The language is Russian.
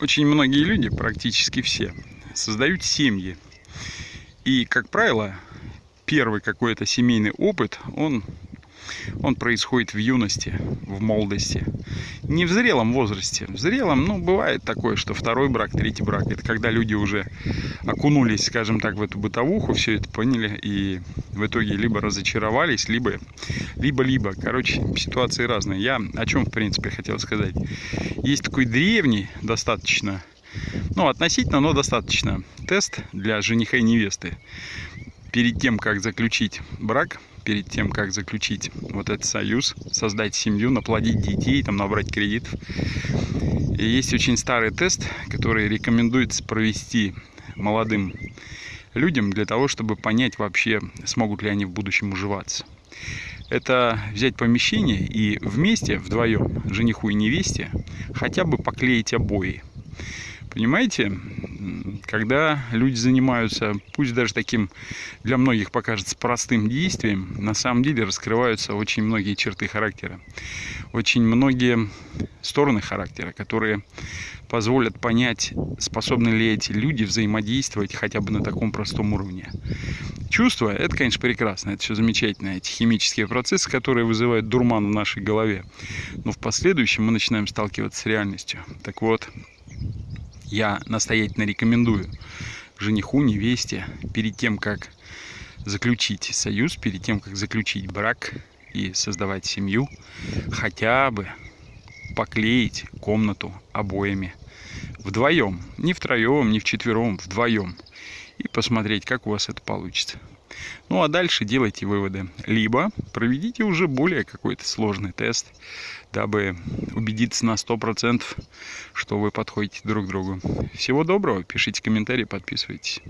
очень многие люди, практически все, создают семьи. И, как правило, первый какой-то семейный опыт, он он происходит в юности, в молодости. Не в зрелом возрасте. В зрелом, ну, бывает такое, что второй брак, третий брак. Это когда люди уже окунулись, скажем так, в эту бытовуху, все это поняли и в итоге либо разочаровались, либо либо-либо. Короче, ситуации разные. Я о чем, в принципе, хотел сказать. Есть такой древний, достаточно, ну, относительно, но достаточно, тест для жениха и невесты. Перед тем, как заключить брак, перед тем, как заключить вот этот союз, создать семью, наплодить детей, там, набрать кредитов. И есть очень старый тест, который рекомендуется провести молодым людям для того, чтобы понять вообще, смогут ли они в будущем уживаться. Это взять помещение и вместе, вдвоем, жениху и невесте, хотя бы поклеить обои. Понимаете, когда люди занимаются, пусть даже таким для многих покажется простым действием, на самом деле раскрываются очень многие черты характера, очень многие стороны характера, которые позволят понять, способны ли эти люди взаимодействовать хотя бы на таком простом уровне. Чувства – это, конечно, прекрасно, это все замечательно, эти химические процессы, которые вызывают дурман в нашей голове. Но в последующем мы начинаем сталкиваться с реальностью. Так вот, я настоятельно рекомендую жениху, невесте, перед тем, как заключить союз, перед тем, как заключить брак и создавать семью, хотя бы поклеить комнату обоями вдвоем, не втроем, не вчетвером, вдвоем, и посмотреть, как у вас это получится. Ну а дальше делайте выводы. Либо проведите уже более какой-то сложный тест, дабы убедиться на 100%, что вы подходите друг к другу. Всего доброго, пишите комментарии, подписывайтесь.